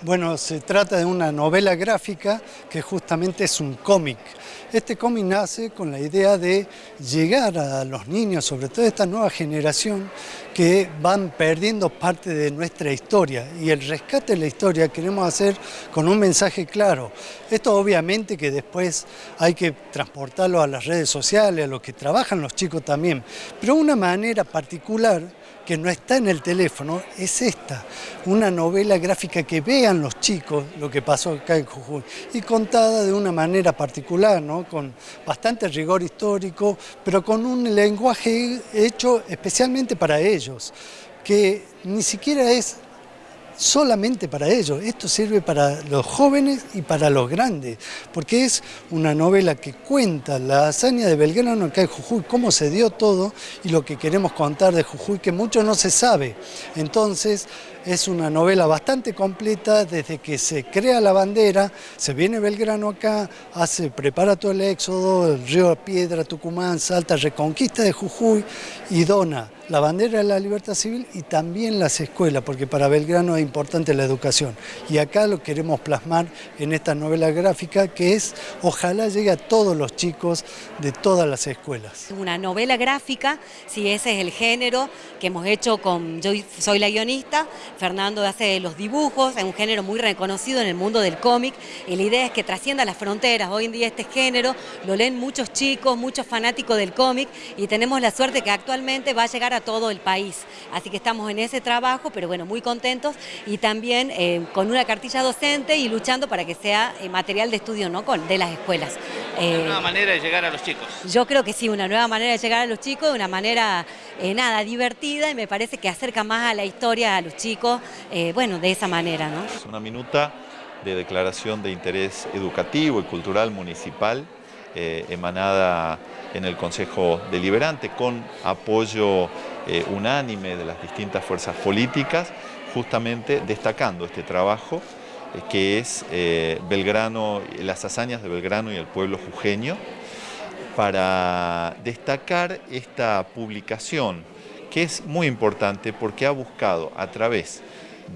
Bueno, se trata de una novela gráfica que justamente es un cómic. Este cómic nace con la idea de llegar a los niños, sobre todo esta nueva generación, que van perdiendo parte de nuestra historia. Y el rescate de la historia queremos hacer con un mensaje claro. Esto obviamente que después hay que transportarlo a las redes sociales, a lo que trabajan los chicos también, pero una manera particular que no está en el teléfono es esta, una novela gráfica que vean los chicos lo que pasó acá en Jujuy y contada de una manera particular, ¿no? con bastante rigor histórico, pero con un lenguaje hecho especialmente para ellos, que ni siquiera es solamente para ellos, esto sirve para los jóvenes y para los grandes, porque es una novela que cuenta la hazaña de Belgrano acá en Jujuy, cómo se dio todo y lo que queremos contar de Jujuy, que mucho no se sabe. Entonces, es una novela bastante completa desde que se crea la bandera, se viene Belgrano acá, hace, prepara todo el éxodo, el río Piedra, Tucumán, Salta, reconquista de Jujuy y dona la bandera de la libertad civil y también las escuelas, porque para Belgrano es importante la educación. Y acá lo queremos plasmar en esta novela gráfica que es, ojalá llegue a todos los chicos de todas las escuelas. Una novela gráfica, si ese es el género que hemos hecho con, yo soy la guionista, Fernando hace los dibujos, es un género muy reconocido en el mundo del cómic y la idea es que trascienda las fronteras. Hoy en día este género lo leen muchos chicos, muchos fanáticos del cómic y tenemos la suerte que actualmente va a llegar a todo el país. Así que estamos en ese trabajo, pero bueno, muy contentos y también eh, con una cartilla docente y luchando para que sea eh, material de estudio ¿no? con, de las escuelas. una eh, nueva manera de llegar a los chicos. Yo creo que sí, una nueva manera de llegar a los chicos, de una manera, nada, divertida y me parece que acerca más a la historia a los chicos, bueno, de esa manera. ¿no? Es una minuta de declaración de interés educativo y cultural municipal emanada en el Consejo Deliberante con apoyo eh, unánime de las distintas fuerzas políticas, justamente destacando este trabajo eh, que es eh, Belgrano, las hazañas de Belgrano y el pueblo jujeño, para destacar esta publicación que es muy importante porque ha buscado a través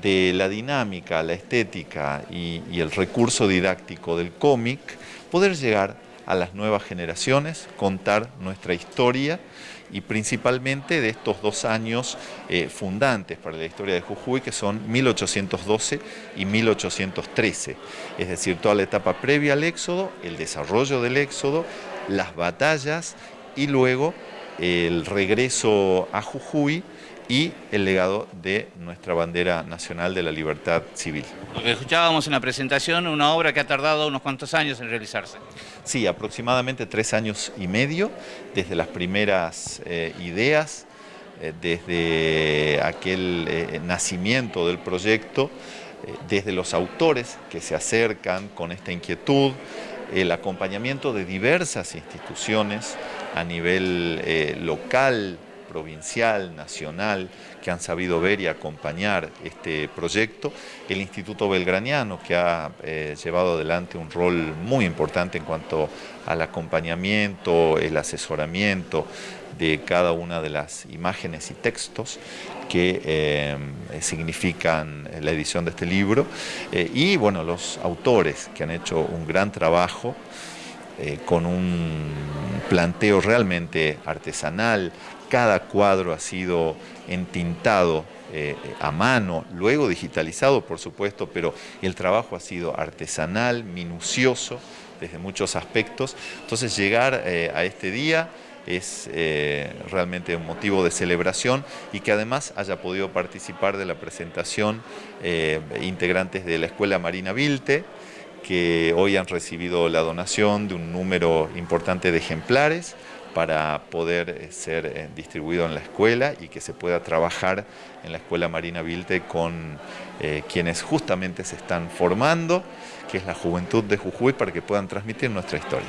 de la dinámica, la estética y, y el recurso didáctico del cómic, poder llegar a las nuevas generaciones, contar nuestra historia y principalmente de estos dos años eh, fundantes para la historia de Jujuy, que son 1812 y 1813, es decir, toda la etapa previa al éxodo, el desarrollo del éxodo, las batallas y luego el regreso a Jujuy y el legado de nuestra bandera nacional de la libertad civil. Lo que escuchábamos en la presentación, una obra que ha tardado unos cuantos años en realizarse. Sí, aproximadamente tres años y medio, desde las primeras eh, ideas, eh, desde aquel eh, nacimiento del proyecto, desde los autores que se acercan con esta inquietud, el acompañamiento de diversas instituciones a nivel local, provincial, nacional, que han sabido ver y acompañar este proyecto, el Instituto Belgraniano, que ha eh, llevado adelante un rol muy importante en cuanto al acompañamiento, el asesoramiento de cada una de las imágenes y textos que eh, significan la edición de este libro, eh, y bueno, los autores que han hecho un gran trabajo con un planteo realmente artesanal, cada cuadro ha sido entintado eh, a mano, luego digitalizado por supuesto, pero el trabajo ha sido artesanal, minucioso desde muchos aspectos. Entonces llegar eh, a este día es eh, realmente un motivo de celebración y que además haya podido participar de la presentación integrantes de la Escuela Marina Vilte, que hoy han recibido la donación de un número importante de ejemplares, para poder eh, ser eh, distribuido en la escuela y que se pueda trabajar en la Escuela Marina Vilte con eh, quienes justamente se están formando, que es la juventud de Jujuy, para que puedan transmitir nuestra historia.